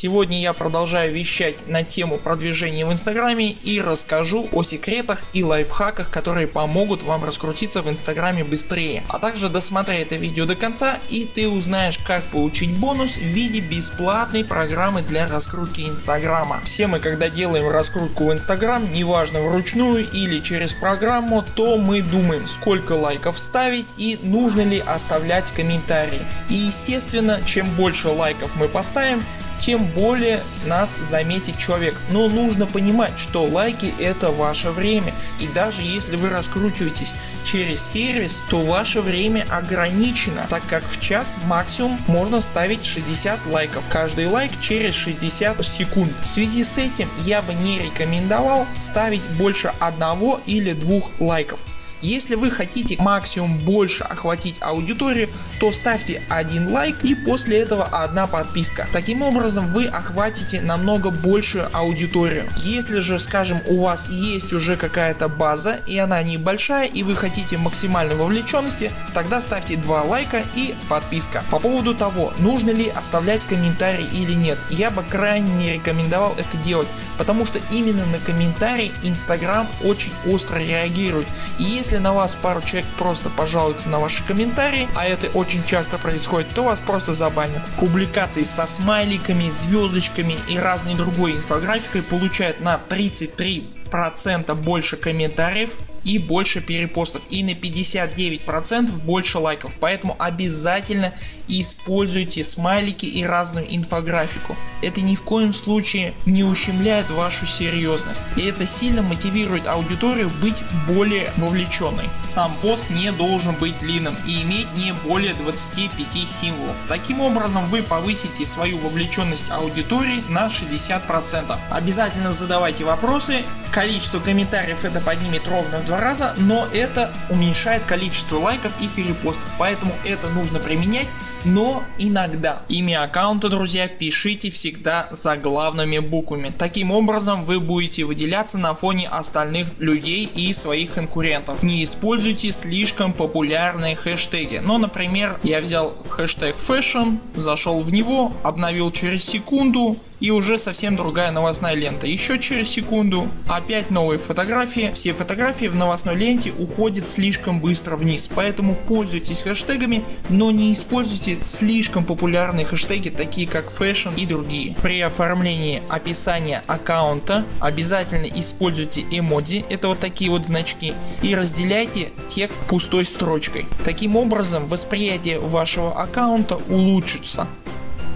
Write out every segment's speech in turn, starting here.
Сегодня я продолжаю вещать на тему продвижения в инстаграме и расскажу о секретах и лайфхаках которые помогут вам раскрутиться в инстаграме быстрее. А также досмотри это видео до конца и ты узнаешь как получить бонус в виде бесплатной программы для раскрутки инстаграма. Все мы когда делаем раскрутку в инстаграм, неважно вручную или через программу, то мы думаем сколько лайков ставить и нужно ли оставлять комментарии. И естественно чем больше лайков мы поставим тем более нас заметит человек. Но нужно понимать, что лайки это ваше время. И даже если вы раскручиваетесь через сервис, то ваше время ограничено, так как в час максимум можно ставить 60 лайков. Каждый лайк через 60 секунд. В связи с этим я бы не рекомендовал ставить больше одного или двух лайков. Если вы хотите максимум больше охватить аудиторию, то ставьте один лайк и после этого одна подписка. Таким образом вы охватите намного большую аудиторию. Если же скажем у вас есть уже какая-то база и она небольшая и вы хотите максимальной вовлеченности, тогда ставьте 2 лайка и подписка. По поводу того нужно ли оставлять комментарий или нет, я бы крайне не рекомендовал это делать, потому что именно на комментарий Instagram очень остро реагирует. И если если на вас пару человек просто пожалуются на ваши комментарии, а это очень часто происходит, то вас просто забанят. Публикации со смайликами, звездочками и разной другой инфографикой получают на 33% больше комментариев и больше перепостов и на 59% больше лайков. Поэтому обязательно используйте смайлики и разную инфографику. Это ни в коем случае не ущемляет вашу серьезность. И это сильно мотивирует аудиторию быть более вовлеченной. Сам пост не должен быть длинным и иметь не более 25 символов. Таким образом вы повысите свою вовлеченность аудитории на 60%. Обязательно задавайте вопросы. Количество комментариев это поднимет ровно в два раза, но это уменьшает количество лайков и перепостов. Поэтому это нужно применять но иногда. Имя аккаунта друзья пишите всегда заглавными буквами. Таким образом вы будете выделяться на фоне остальных людей и своих конкурентов. Не используйте слишком популярные хэштеги. Ну например я взял хэштег fashion, зашел в него, обновил через секунду и уже совсем другая новостная лента. Еще через секунду опять новые фотографии. Все фотографии в новостной ленте уходят слишком быстро вниз. Поэтому пользуйтесь хэштегами, но не используйте слишком популярные хэштеги такие как fashion и другие. При оформлении описания аккаунта обязательно используйте эмодзи, это вот такие вот значки и разделяйте текст пустой строчкой. Таким образом восприятие вашего аккаунта улучшится.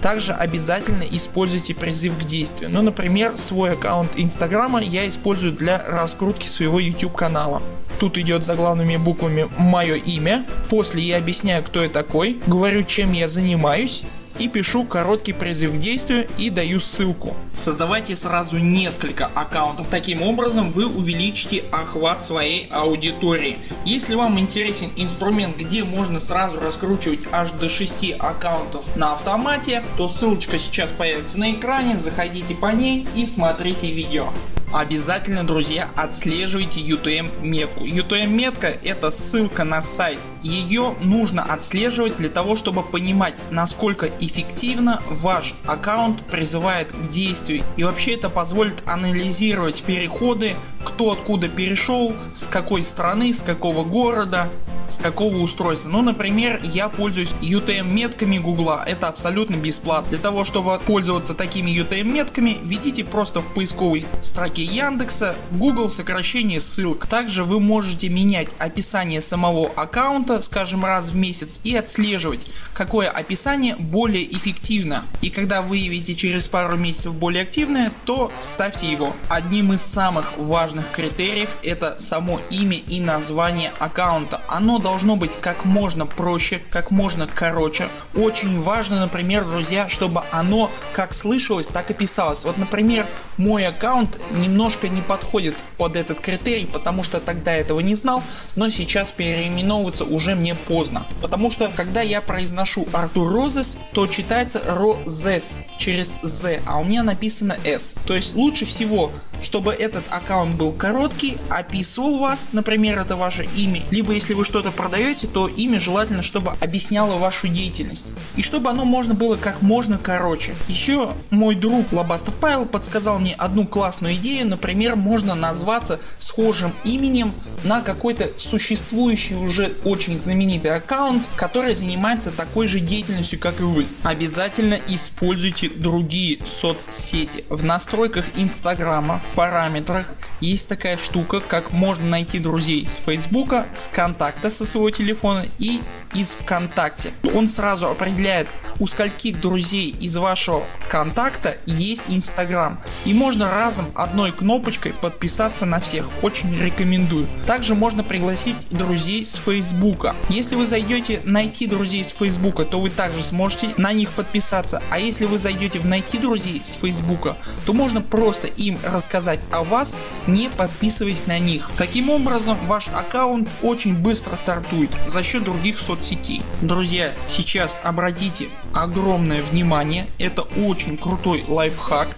Также обязательно используйте призыв к действию. Ну например свой аккаунт инстаграма я использую для раскрутки своего YouTube канала. Тут идет заглавными буквами мое имя, после я объясняю кто я такой, говорю чем я занимаюсь и пишу короткий призыв к действию и даю ссылку. Создавайте сразу несколько аккаунтов, таким образом вы увеличите охват своей аудитории. Если вам интересен инструмент где можно сразу раскручивать аж до 6 аккаунтов на автомате, то ссылочка сейчас появится на экране, заходите по ней и смотрите видео. Обязательно друзья отслеживайте UTM метку. UTM метка это ссылка на сайт. Ее нужно отслеживать для того чтобы понимать насколько эффективно ваш аккаунт призывает к действию. И вообще это позволит анализировать переходы, кто откуда перешел, с какой страны, с какого города с какого устройства. Ну например я пользуюсь UTM метками гугла, это абсолютно бесплатно. Для того чтобы пользоваться такими UTM метками введите просто в поисковой строке Яндекса Google сокращение ссылок. Также вы можете менять описание самого аккаунта скажем раз в месяц и отслеживать какое описание более эффективно. И когда выявите через пару месяцев более активное то ставьте его. Одним из самых важных критериев это само имя и название аккаунта. Оно оно должно быть как можно проще, как можно короче. Очень важно например друзья чтобы оно как слышалось так и писалось. Вот например мой аккаунт немножко не подходит под этот критерий потому что тогда этого не знал но сейчас переименовываться уже мне поздно. Потому что когда я произношу Артур Розес то читается Розес через Z а у меня написано S. То есть лучше всего чтобы этот аккаунт был короткий, описывал вас, например это ваше имя, либо если вы что-то продаете, то имя желательно чтобы объясняло вашу деятельность. И чтобы оно можно было как можно короче. Еще мой друг Лобастов Павел подсказал мне одну классную идею, например можно назваться схожим именем на какой-то существующий уже очень знаменитый аккаунт, который занимается такой же деятельностью как и вы. Обязательно используйте другие соцсети. В настройках инстаграма в параметрах есть такая штука как можно найти друзей с фейсбука, с контакта со своего телефона и из ВКонтакте. Он сразу определяет у скольких друзей из вашего контакта есть Инстаграм и можно разом одной кнопочкой подписаться на всех. Очень рекомендую. Также можно пригласить друзей с Фейсбука. Если вы зайдете найти друзей с Фейсбука, то вы также сможете на них подписаться. А если вы зайдете в найти друзей с Фейсбука, то можно просто им рассказать о вас, не подписываясь на них. Таким образом ваш аккаунт очень быстро стартует за счет других соцсетей. Друзья сейчас обратите огромное внимание, это очень крутой лайфхак.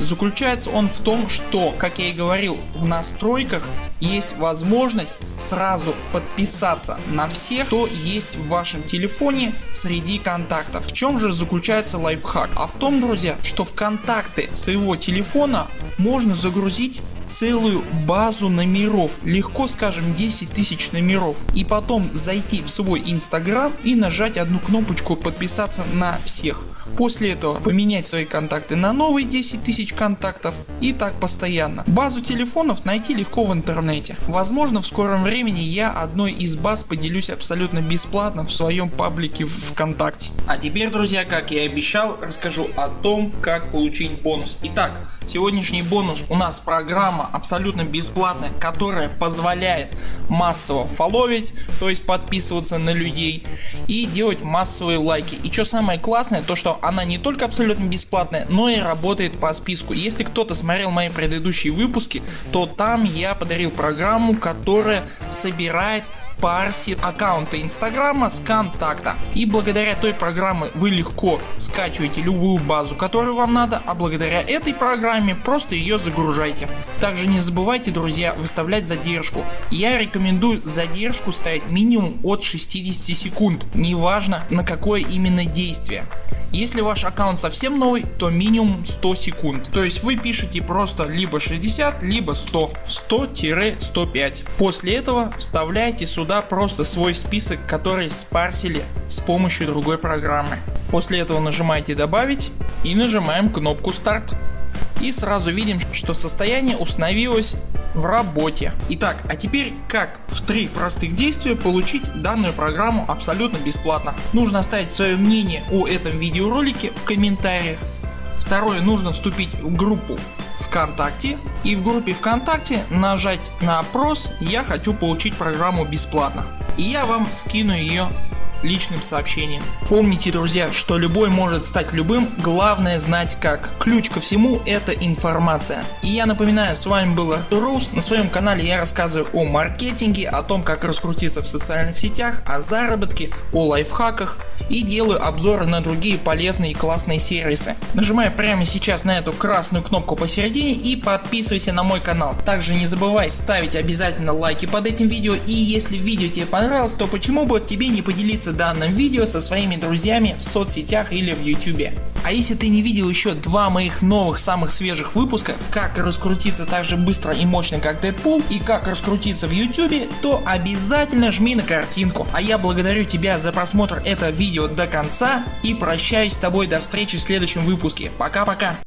Заключается он в том, что, как я и говорил, в настройках есть возможность сразу подписаться на всех, кто есть в вашем телефоне среди контактов. В чем же заключается лайфхак? А в том, друзья, что в контакты своего телефона можно загрузить целую базу номеров, легко скажем 10 тысяч номеров и потом зайти в свой инстаграм и нажать одну кнопочку подписаться на всех. После этого поменять свои контакты на новые 10 тысяч контактов и так постоянно. Базу телефонов найти легко в интернете. Возможно в скором времени я одной из баз поделюсь абсолютно бесплатно в своем паблике в ВКонтакте. А теперь друзья как я и обещал расскажу о том как получить бонус. Итак сегодняшний бонус у нас программа абсолютно бесплатная которая позволяет массово фоловить то есть подписываться на людей и делать массовые лайки. И что самое классное то что она не только абсолютно бесплатная, но и работает по списку. Если кто-то смотрел мои предыдущие выпуски, то там я подарил программу, которая собирает парсит аккаунты инстаграма с контакта и благодаря той программе вы легко скачиваете любую базу которую вам надо, а благодаря этой программе просто ее загружайте. Также не забывайте друзья выставлять задержку. Я рекомендую задержку ставить минимум от 60 секунд, неважно на какое именно действие. Если ваш аккаунт совсем новый, то минимум 100 секунд. То есть вы пишете просто либо 60, либо 100. 100-105. После этого вставляете сюда просто свой список, который спарсили с помощью другой программы. После этого нажимаете добавить и нажимаем кнопку старт. И сразу видим, что состояние установилось в работе. Итак, а теперь как в три простых действия получить данную программу абсолютно бесплатно. Нужно оставить свое мнение о этом видеоролике в комментариях. Второе, нужно вступить в группу ВКонтакте и в группе ВКонтакте нажать на опрос «Я хочу получить программу бесплатно» и я вам скину ее личным сообщением. Помните друзья, что любой может стать любым, главное знать как. Ключ ко всему это информация. И я напоминаю, с вами был Артур Роуз, на своем канале я рассказываю о маркетинге, о том как раскрутиться в социальных сетях, о заработке, о лайфхаках и делаю обзоры на другие полезные и классные сервисы. Нажимай прямо сейчас на эту красную кнопку посередине и подписывайся на мой канал. Также не забывай ставить обязательно лайки под этим видео и если видео тебе понравилось, то почему бы тебе не поделиться данным видео со своими друзьями в соцсетях или в YouTube. А если ты не видел еще два моих новых самых свежих выпуска, как раскрутиться так же быстро и мощно как Дэдпул и как раскрутиться в YouTube, то обязательно жми на картинку. А я благодарю тебя за просмотр этого видео до конца и прощаюсь с тобой до встречи в следующем выпуске. Пока-пока.